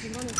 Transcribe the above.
중간에